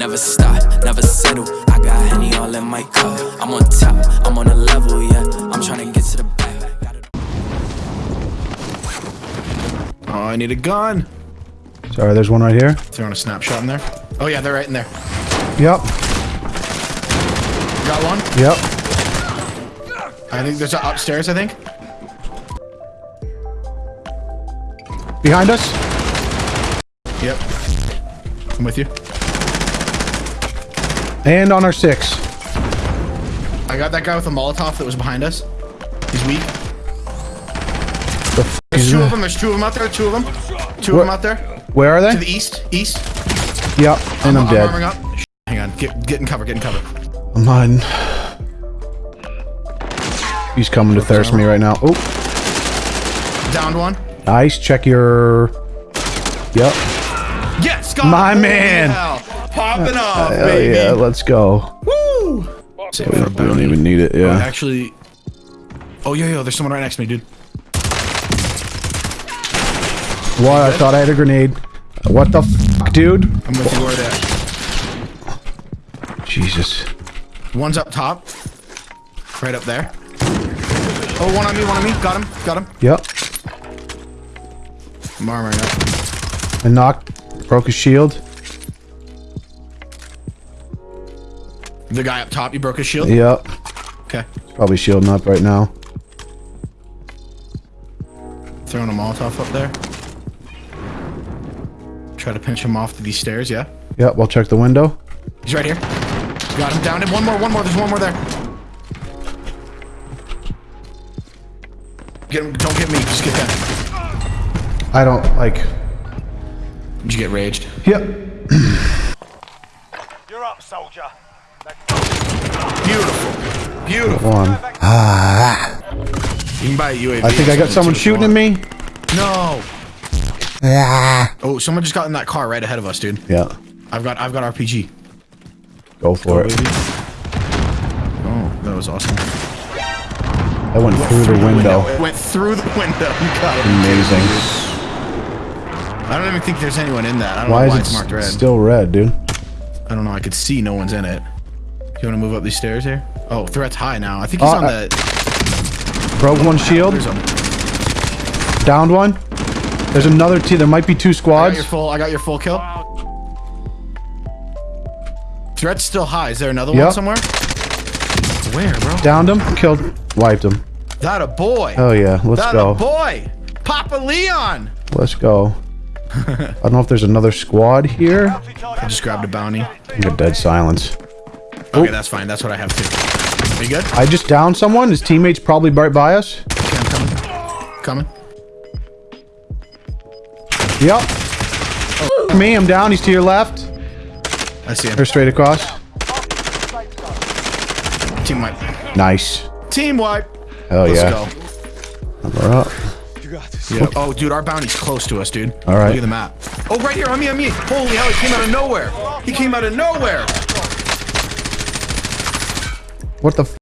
Never stop, never settle. I got Henny all in my cup. I'm on top, I'm on a level, yeah. I'm trying to get to the back. Oh, I need a gun. Sorry, there's one right here. Throwing a snapshot in there. Oh yeah, they're right in there. Yep. Got one. Yep. I think there's a upstairs. I think. Behind us. Yep. I'm with you. And on our six. I got that guy with the Molotov that was behind us. He's weak. The f There's is two of them. There's two of them out there. Two of them. Two Where- of them out there. Where are they? To the east. East. Yep. And I'm, arming dead. up. Hang on. Get get in cover. Get in cover. I'm on. He's coming to thirst me right now. Oh, Downed one. nice. Check your. Yep. Yes. My man. Hell. Popping uh, off, Hell baby. yeah, let's go. Woo. Save We don't, we don't even need it. Oh, Yeah. actually. Oh yo yo, there's someone right next to me, dude. What? I thought I had a grenade. What the fuck, dude? I'm with you where that. Jesus. One's up top. Right up there. Oh, one on me, one on me. Got him, got him. Yep. I'm armoring up. I knocked. Broke his shield. The guy up top, you broke his shield? Yep. Okay. Probably shielding up right now. Throwing a Molotov up there. Try to pinch him off to these stairs, yeah? Yep. We'll check the window. He's right here. Got him down him. One more, one more. There's one more there. Get him. Don't get me. Just get that. I don't like. Did you get raged? Yep. You're up, soldier. Beautiful. Beautiful. One. You can buy a UAV. I think I got someone shooting at me. No. Ah. Oh, someone just got in that car right ahead of us, dude. Yeah. I've got I've got RPG. Go for it. Baby. Oh, that was awesome. That went through the window. It went through the window. You got it. Amazing. I don't even think there's anyone in that. I don't Why know is why it it's marked red. still red, dude? I don't know. I could see no one's in it. You want to move up these stairs here? Oh, threat's high now. I think he's Uh, on I- the. Broke one shield. There's a, Downed one. There's another two. There might be two I got squads. your full. I got your full kill. Threat's still high. Is there another Yep. one somewhere? Where, bro? Downed him. Killed. Wiped him. That a boy. Oh yeah. Let's that go. a boy. Papa Leon. Let's go. I don't know if there's another squad here. I just grabbed a bounty. I'm a dead silence. Okay, that's fine. That's what I have too. Are you good? I just downed someone. His teammates probably right by us. Okay, I'm coming. Coming. Yep. Me, I'm down. He's to your left. I see him. Or straight across. Team wipe. Nice. Team wipe. Hell Let's yeah. go. We're up. Yeah. Oh, dude, our bounty's close to us, dude. All right. Look at the map. Oh, right here, on me, on me. Holy hell, he came out of nowhere. He came out of nowhere. What the f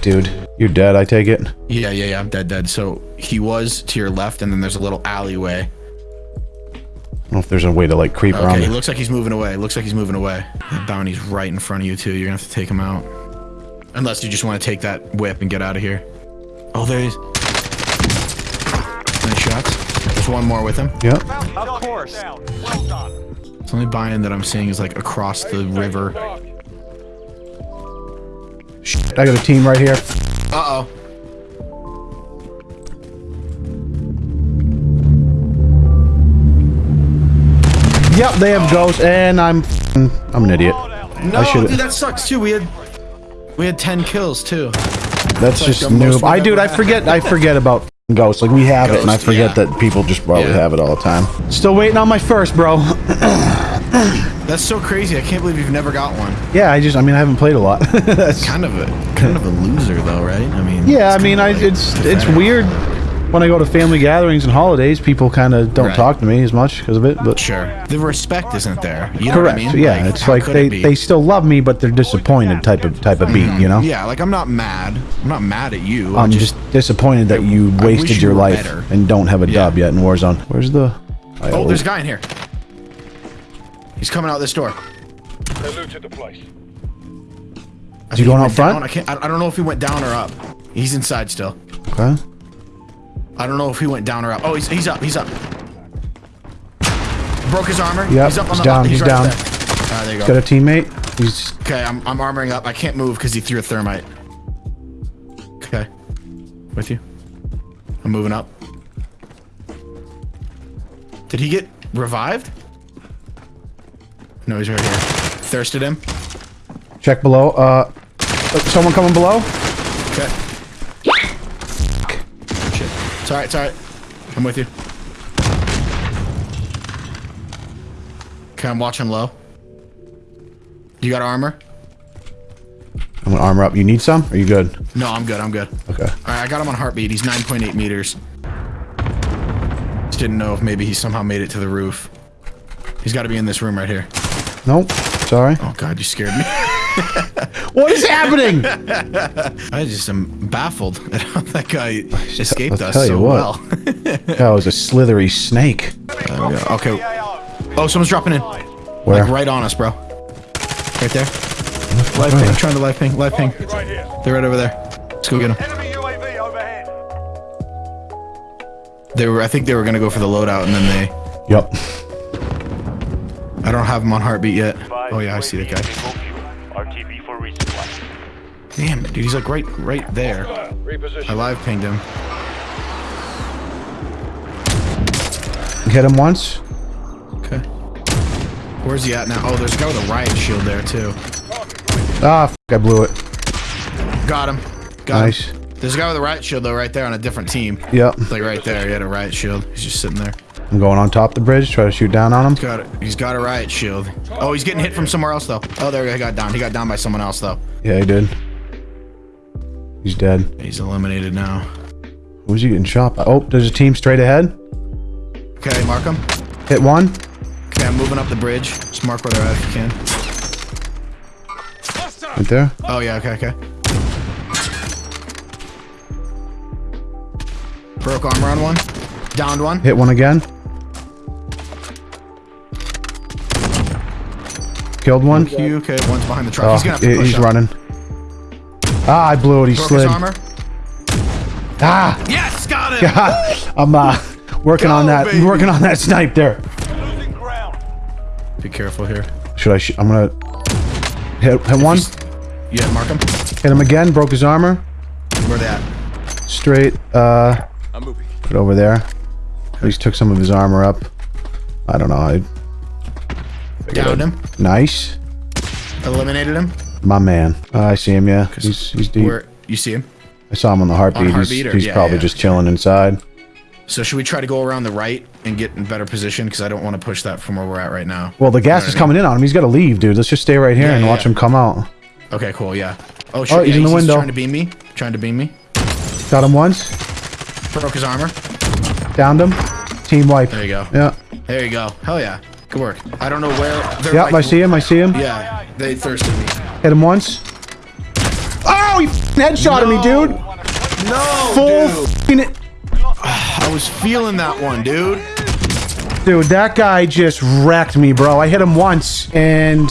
Dude, you're dead, I take it. Yeah, yeah, yeah. I'm dead, dead. So he was to your left, and then there's a little alleyway. I don't know if there's a way to like creep around Okay, he it. looks like he's moving away. Looks like he's moving away. The bounty's right in front of you, too. You're gonna have to take him out. Unless you just want to take that whip and get out of here. Oh, there he is. Nice shots. There's one more with him. Yep. Of course. Well done. The only buy-in that I'm seeing is like across the river. Shit, I got a team right here. Uh-oh. Yep, they have ghosts, and I'm I'm an idiot. No, dude, that sucks too. We had we had 10 kills too. That's like just most noob. I dude, I forget I forget about ghosts. Like we have it, and I forget yeah. that people just probably Yeah. have it all the time. Still waiting on my first, bro. That's so crazy. I can't believe you've never got one. yeah, I just I mean I haven't played a lot. That's- Kind of a kind of a loser though, right? I mean. yeah, I mean I like it's it's weird when I go to family gatherings and holidays. People kind of don't Right. talk to me as much because of it, but. Sure. The respect isn't there. You know Correct. what I mean? Yeah, it's like they, it they still love me, but they're disappointed type of type of beat. Mm-hmm. You know. Yeah, like I'm not mad. I'm not mad at you. I I'm just, disappointed that you I wish wasted you your life better. and don't have a Yeah. dub yet in Warzone. Where's the? Oh, there's a guy in here. He's coming out this door. They looted the place. Is he going out front? down. I can't. I, I don't know if he went down or up. He's inside still. Okay. I don't know if he went down or up. Oh, he's he's up. He's up. Broke his armor. Yep, he's up on he's the down, He's, he's right down. There. All right, there you Got a teammate. He's Okay, I'm I'm armoring up. I can't move because he threw a thermite. Okay, with you. I'm moving up. Did he get revived? No, he's right here. Thirsted him. check below. Uh, someone coming below. Okay. Shit. It's alright, it's alright. I'm with you. Okay, I'm watching low. You got armor? I'm gonna armor up. You need some? Are you good? No, I'm good, I'm good. Okay. Alright, I got him on heartbeat. He's 9.8 meters. Just didn't know if maybe he somehow made it to the roof. He's got to be in this room right here. Nope. Sorry. Oh god, you scared me. What is happening? I just am baffled at how that guy escaped I'll us tell you so what. well. that was a slithery snake. There we go. Okay. Oh, someone's dropping in. Where? Like right on us, bro. Right there. Live ping, trying to live ping, live ping. They're right over there. Let's go get them. Enemy UAV overhead. They were, I think they were gonna go for the loadout, and then they. Yep. I don't have them on heartbeat yet. Oh yeah, I see the guy. RTB for resupply. Damn, dude, he's like right, right there. I live pinged him. Hit him once. Okay. Where's he at now? Oh, there's a guy with a riot shield there too. Ah, f I blew it. Got him. Got Nice. him. There's a guy with a riot shield though, right there on a different team. Yep. Like right there, he had a riot shield. He's just sitting there. I'm going on top of the bridge. Try to shoot down on him. Got it. He's got a riot shield. Oh, he's getting hit from somewhere else though. Oh, there he got down. He got down by someone else though. Yeah, he did. He's dead. He's eliminated now. Who's he getting shot by? Oh, there's a team straight ahead. Okay, mark him. Hit one. Okay, I'm moving up the bridge. Just mark where they're at if you can. Right there. Oh yeah, okay, okay. Broke armor on one. Downed one. Hit one again. Killed one. You okay? One's behind the truck. Oh, he's gonna have to push he's up. running. Ah, I blew it. He Broke slid. armor. Ah, Yes, got him. I'm uh working on Go, that. baby. Working on that snipe there. Losing ground. Be careful here. Should I? Sh I'm gonna hit hit one. Yeah, mark him. Hit him again. Broke his armor. Where they at? Straight. Uh, I'm moving. put over there. At least took some of his armor up. I don't know. I Downed him. Nice. Eliminated him. My man. Uh, I see him. Yeah, he's he's deep. Where you see him? I saw him on the heartbeat. On he's heartbeat or- he's yeah, probably yeah. just chilling inside. So should we try to go around the right and get in better position? Because I don't want to push that from where we're at right now. Well, the gas You know is coming in on him. He's got to leave, dude. Let's just stay right here Yeah, and watch him come out. Okay, cool. Yeah. Oh shit. Oh, he's in the window. trying to beam me. Trying to beam me. Got him once. Broke his armor. Downed him. Team wipe. There you go. Yeah. There you go. Hell yeah. Good work. I don't know where. They're Yep. like- I see him. I see him. Yeah. They thirsted me. Hit him once. Oh, he f***ing headshotted me, dude. No, Full dude. I was feeling that one, dude. Dude, that guy just wrecked me, bro. I hit him once and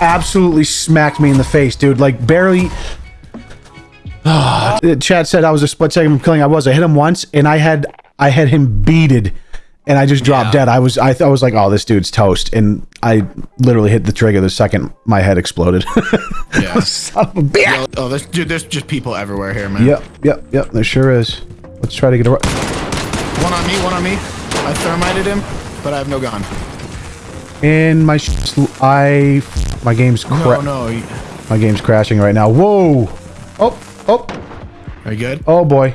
absolutely smacked me in the face, dude. Like barely. Chad said I was a split second from killing. I was. I hit him once and I had I had him beated, and I just dropped Yeah. dead. I was I, th- I was like, oh, this dude's toast, and I literally hit the trigger the second my head exploded. Yeah. Son of a bitch. oh, there's, dude, there's just people everywhere here, man. Yep, yep, yep. There sure is. Let's try to get a. One on me, one on me. I thermited him, but I have no gun. And my sh- I my game's No, cra- no. my game's crashing right now. Whoa! Oh, oh, Are you good? oh boy.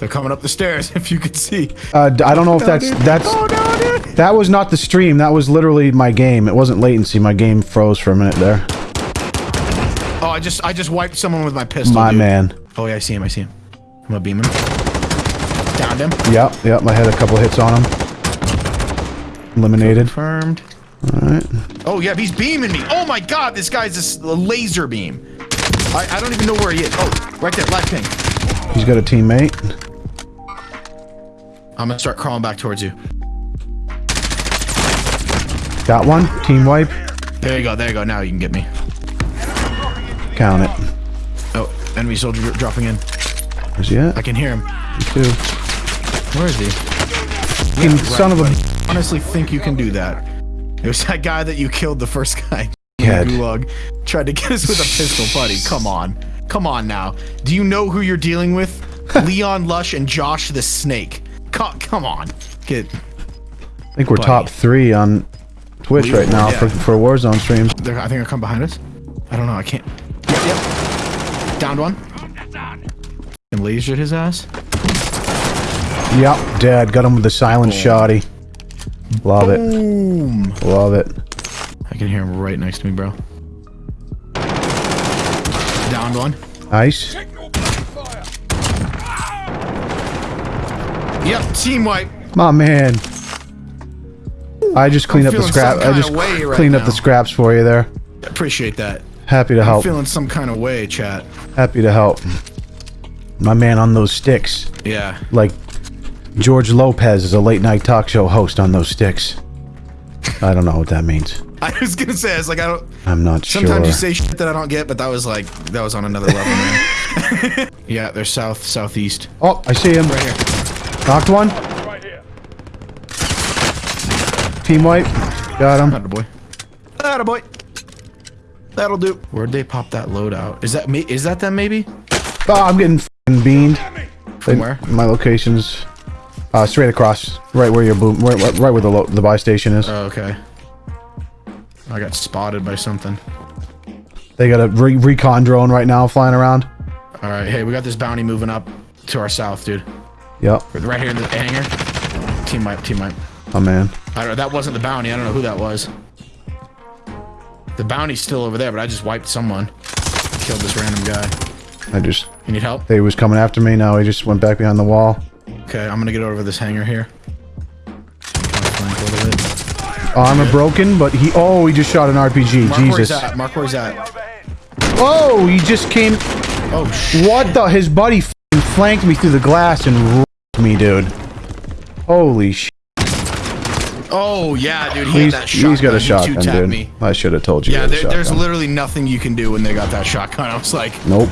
They're coming up the stairs, if you could see. Uh, I don't know if that's that's Oh, no, dude. that was not the stream. That was literally my game. It wasn't latency. My game froze for a minute there. Oh, I just I just wiped someone with my pistol. My dude. man. Oh yeah, I see him. I see him. I'm gonna beam him. Downed him. Yep, yep. I had a couple hits on him. Eliminated. Confirmed. All right. Oh yeah, he's beaming me. Oh my god, this guy's a laser beam. I, I don't even know where he is. Oh, right there, left ping. He's got a teammate. I'm gonna start crawling back towards you. Got one. Team wipe. There you go. There you go. Now you can get me. Count it. Oh, enemy soldier dropping in. Where's he at? I can hear him. Two. Where is he? Fucking son of a honestly think you can do that. It was that guy that you killed the first guy. Head. Gulag tried to get us with a pistol, buddy. Come on. Come on now. Do you know who you're dealing with? Leon Lush and Josh the Snake. Co- come on. Get. I think we're Buddy. top three on Twitch We- right now yeah. for, for Warzone streams. They're, I think they're come behind us. I don't know. I can't. Yep. yep. Downed one. And lasered his ass. Yep, dead. Got him with the silent shoddy. Love it. Love it. I can hear him right next to me, bro. Downed one. Nice. Yep. Team wipe. My man. I just cleaned up the scrap. I just right cleaned up the scraps for you there. Appreciate that. Happy to I'm help. feeling some kind of way, chat. Happy to help. My man on those sticks. Yeah. Like George Lopez is a late night talk show host on those sticks. I don't know what that means. I was gonna say, it's like I don't. I'm not Sometimes sure. Sometimes you say shit that I don't get, but that was like that was on another level, man. yeah, they're south, southeast. oh, I see him. Right here. Knocked one. Right here. Team wipe. Got him. Atta boy. Atta boy. That'll do. Where'd they pop that load out? Is that me? Is that them? Maybe. Oh, I'm getting f***ing beamed. From where? My location's uh, straight across, right where your boom, right, right right where the lo- the buy station is. Oh, okay. I got spotted by something. They got a re- recon drone right now flying around. All right. Hey, we got this bounty moving up to our south, dude. Yep, Right here in the hangar. Team wipe. Team wipe. Oh man. I don't. That wasn't the bounty. I don't know who that was. The bounty's still over there, but I just wiped someone. Killed this random guy. I just You need help? he was coming after me. Now he just went back behind the wall. Okay, I'm gonna get over this hangar here. Flank a little bit. Armor broken, but he oh he just shot an RPG. Mark where he's Jesus. at. Mark where he's at. Oh, he just came. Oh shit. What the? His buddy flanked me through the glass and me, dude. Holy sh! Oh yeah, dude. He He's, had that shotgun. he's got a shotgun, dude. Me. I should have told you. Yeah, he had a there, there's literally nothing you can do when they got that shotgun. I was like, Nope.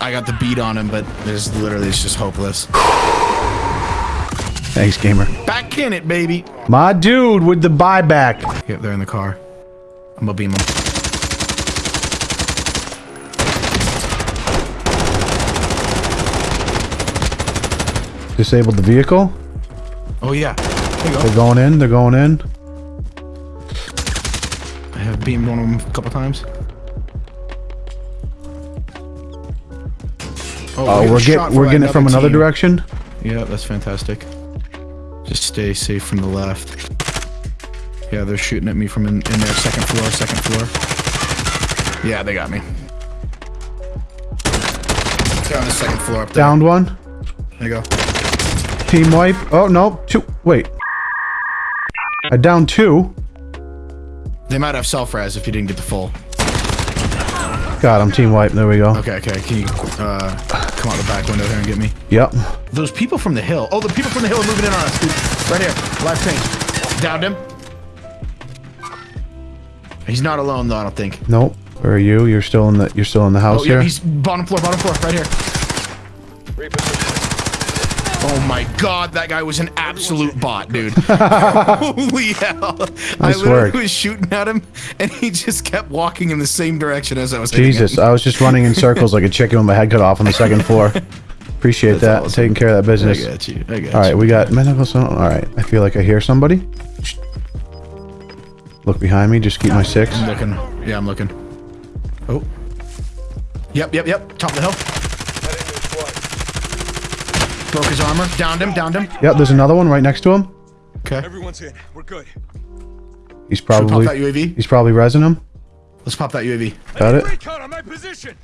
I got the beat on him, but there's literally it's just hopeless. Thanks, gamer. Back in it, baby. My dude with the buyback. Yep, they're in the car. I'm gonna beam them. Disabled the vehicle. Oh yeah. Go. They're going in. They're going in. I have beamed one of them a couple times. Oh, we uh, we're get we're getting it from another direction. Yeah, that's fantastic. Just stay safe from the left. Yeah, they're shooting at me from in, in their second floor, second floor. Yeah, they got me. They're on the second floor up there. Downed one. There you go. Team wipe. Oh no, two. Wait. I downed two. They might have self-res if you didn't get the full. Got him. Team wipe. There we go. Okay, okay. Can you uh, come out the back window here and get me? Yep. Those people from the hill. Oh, the people from the hill are moving in on us, dude. Right here. Live ping. Downed him. He's not alone though, I don't think. Nope. Where are you? You're still in the you're still in the house Oh, here. yeah, he's bottom floor, bottom floor, right here. Reposition. Oh my god, that guy was an absolute bot, dude. Holy hell. I Nice literally work. was shooting at him, and he just kept walking in the same direction as I was Jesus. I was just running in circles like a chicken with my head cut off on the second floor. Appreciate that. awesome. Taking care of that business. I business. got you, I got All right, you. we got medical. All right, I feel like I hear somebody. Look behind me. Just keep my six. I'm looking. Yeah, I'm looking. Oh. Yep, yep, yep. Top of the hill. Heading this way. Broke his armor. Downed him, downed him. Yep, there's another one right next to him. Okay. Everyone's in. We're good. He's Should we pop that UAV? he's probably resing him. Let's pop that UAV. Got it. Recon on my position.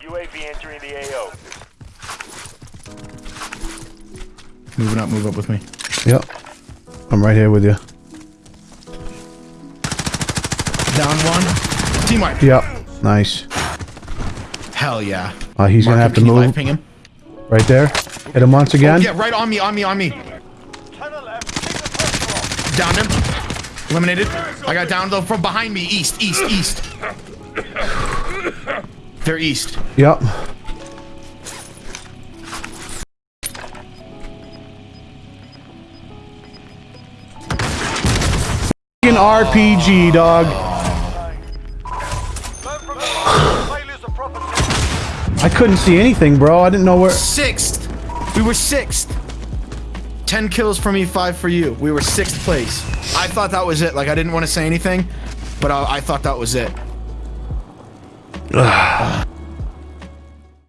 UAV entering the AO. Moving up, move up with me. Yep. I'm right here with you. Down one. Team wipe. Yep. Nice. Hell yeah. Uh, he's gonna Mark have him, to can you live move ping him? right there. Hit him once again. Oh, yeah, right on me, on me, on me. Down the left. Keep the pressure on. Downed him. Eliminated. I got down though from behind me. East, east, east. They're east. Yep. Fucking RPG, dog. I couldn't see anything, bro. I didn't know where. Sixth. We were sixth. Ten kills for me, five for you. We were sixth place. I thought that was it. Like I didn't want to say anything, but I, I thought that was it. Ah.